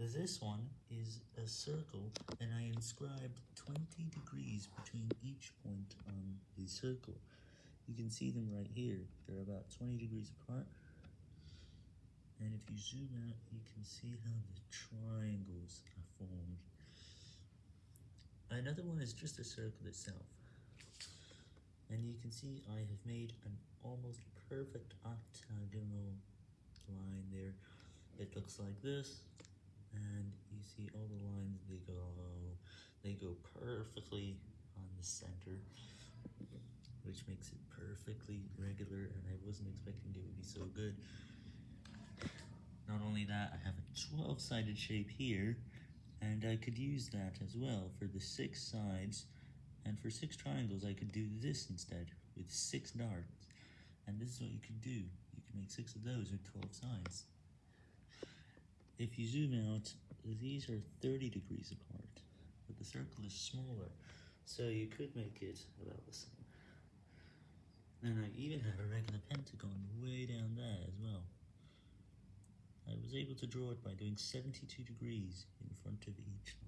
This one is a circle, and I inscribed 20 degrees between each point on the circle. You can see them right here, they're about 20 degrees apart. And if you zoom out, you can see how the triangles are formed. Another one is just a circle itself. And you can see I have made an almost perfect octagonal line there. It looks like this, and you see all the lines, they go, they go perfectly on the center, which makes it perfectly regular, and I wasn't expecting it would be so good. Not only that, I have a 12-sided shape here, and I could use that as well for the six sides, and for six triangles I could do this instead, with six darts, and this is what you can do, you can make six of those with 12 sides. If you zoom out, these are 30 degrees apart, but the circle is smaller, so you could make it about the same. And I even have a regular pentagon way down there as well. I was able to draw it by doing 72 degrees in front of each.